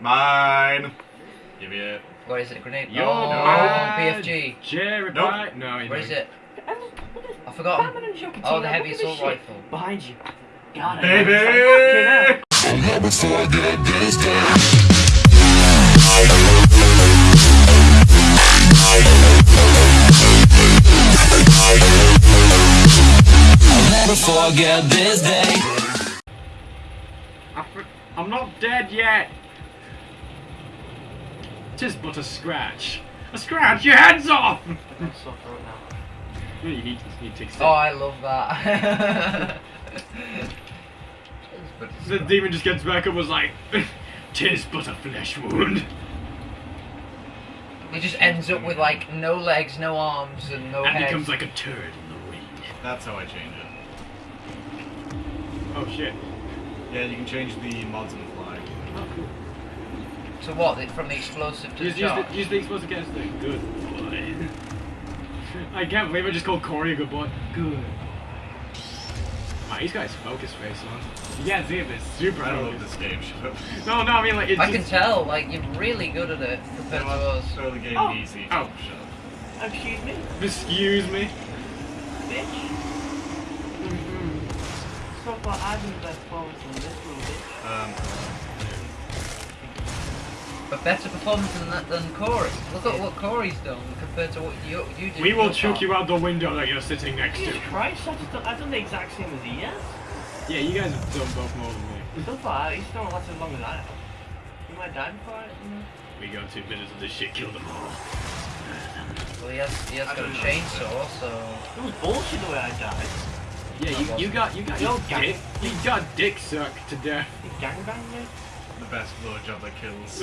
Mine. Give me it. What is it? Grenade? You're oh, mad. BFG. Jerry, Nope. bye. No, you What is it? Em, look at- I've forgotten. Batman and Joker Oh, the heavy look at this assault shit. rifle. Behind you. God, I Baby! know. Fucking hell. forget this day. I fr- I'm not dead yet. Tis but a scratch. A scratch. Your head's off. I'm sore throat now. you need, you need to take Oh, I love that. The demon just gets back and was like, Tis but a flesh wound. he just ends up with like no legs, no arms, and no and head. becomes like a turd in the wind. That's how I change it. Oh shit. Yeah, you can change the mods on the fly. Oh, cool. So what? From the explosive to Use, the use, charge? the, use the explosive gas thing. Good boy. I can't believe I just called Corey a good boy. Good. Wow, he's got his focus face on. You can't see it, but it's super I don't love focused. this game. Shut up. No, no, I mean like it's I just... can tell. Like you're really good at it compared to us. Throw the game Oh. easy. Oh. Shut up. Excuse me, Excuse me. bitch. So far, I've been the best performance in this little bitch. Um, But better performance than that than Corey. Look at what Corey's done compared to what you you did. We will chuck you out the window that you're sitting next to. Jesus Christ, I've, just done, I've done the exact same as he has. Yeah, you guys have done both more than me. So far, he's still not lasted as long as I have. He might die before it, you know. We got two minutes of this shit, kill them all. Well, he has he has got a don't know. chainsaw, so It was bullshit the way I died. Yeah, you, you got you got Yo, your dick, you got dick sucked to death. He gangbanged me. The best blowjob that kills.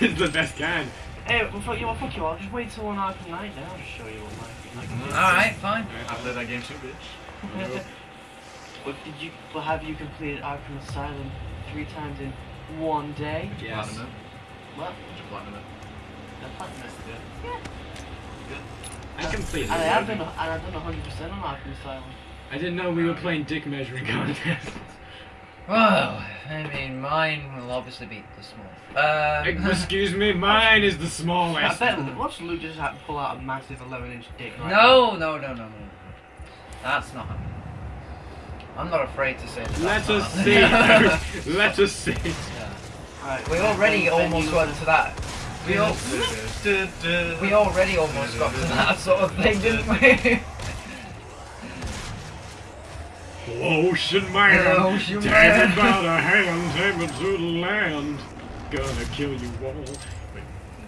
it's the best kind. Hey, well, fuck you, well, fuck you, I'll just wait till one Arkham Knight now. I'll just show you what my Arkham Knight all right, fine. I played that game too, bitch. is. What did you, well, have you completed Arkham Asylum three times in one day? Did Yes. Platinum it. What? Did you platinum it? The platinum. Yeah. I completed And I it. have done, and I've done 100% on Arkham Asylum. I didn't know we were playing dick measuring contests. Well, I mean, mine will obviously be the small. Um, Excuse me, mine is the smallest. I smallest. bet, watch Luke just have to pull out a massive 11 inch dick right no, no, no, no, no. That's not happening. I'm not afraid to say that. Let us see. Let us see. Yeah. Right. We already Then- then almost you- got to that. We, al- we already almost got to that sort of thing, didn't we? Ocean man, Ocean take man. me by the hand, take me to the land. Gonna kill you all.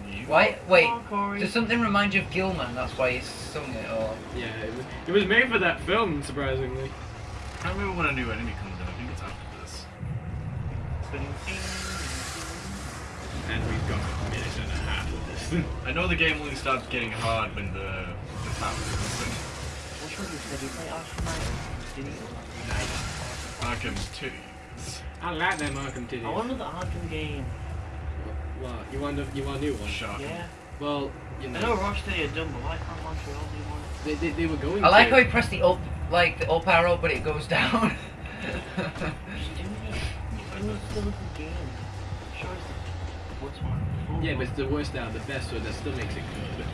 You? Why? Wait. Oh, Come. Does something remind you of Gilman? That's why he sung it, or Yeah, it was, it was made for that film, surprisingly. I can't remember when a new enemy comes in. I think it's after this. And we've got a minute and a half of this. I know the game only starts getting hard when the the map comes in. Which one did you play Arkham Knight? Did you? Arkham 2. I like them Arkham titties. I wanted the Arkham game. What? You want a, you want a new one? Shocking. Yeah. Well, you I know, know Rocksteady are done, but why can't Montreal do one? they, they, they were going I like to. how he pressed the up, like the up arrow, but it goes down. Just do it. It still a good game. Sure, it's the what's one? Yeah, but it's the worst out of the best, so that still makes it good.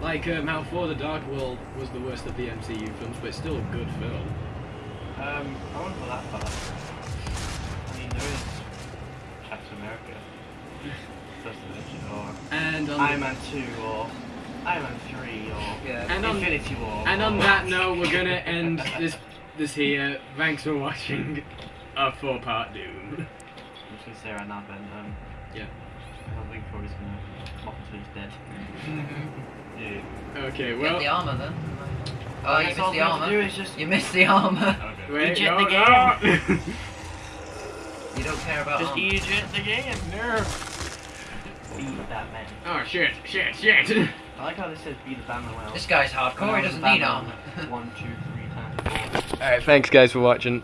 Like, um, how Thor the Dark World was the worst of the MCU films, but it's still a good film. Um, I wouldn't go that far. I mean, there is Captain America, First Division, or And on, Iron Man 2, or Iron Man 3, or yeah. and on, Infinity War. and on that note, we're gonna end this this here. Thanks for watching a four-part Doom. I'm just gonna say right now, Ben. Um, Yeah. I don't think Corey's gonna pop until he's dead. Yeah. Mm-hmm. Okay, Get the armor then. Oh, you guess missed the we do armor. is just You missed the armor. Okay. wait, Eject no, the no. You don't care about just armor. eject the game. no. Be the Batman. Oh shit, shit, shit. I like how they said be the Batman. Well, This guy's hardcore. He doesn't need armor. One, two, three times. All right, thanks guys for watching.